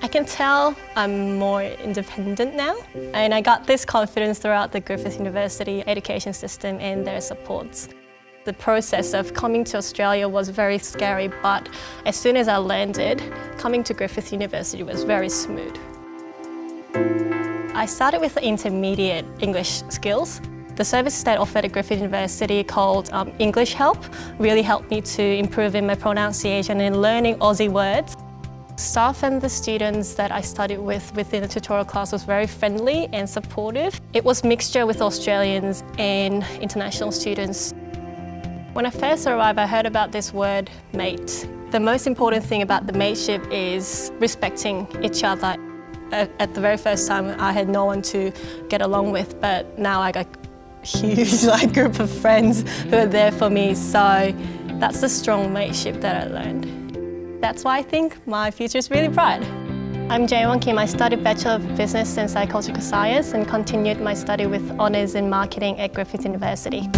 I can tell I'm more independent now and I got this confidence throughout the Griffith University education system and their supports. The process of coming to Australia was very scary but as soon as I landed, coming to Griffith University was very smooth. I started with the intermediate English skills. The service that offered at Griffith University called um, English Help really helped me to improve in my pronunciation and learning Aussie words. Staff and the students that I studied with within the tutorial class was very friendly and supportive. It was mixture with Australians and international students. When I first arrived, I heard about this word, mate. The most important thing about the mateship is respecting each other. Uh, at the very first time, I had no one to get along with, but now I got a huge like, group of friends who are there for me, so that's the strong mateship that I learned. That's why I think my future is really bright. I'm Jaewon Kim. I studied Bachelor of Business and Psychological Science and continued my study with honours in marketing at Griffith University.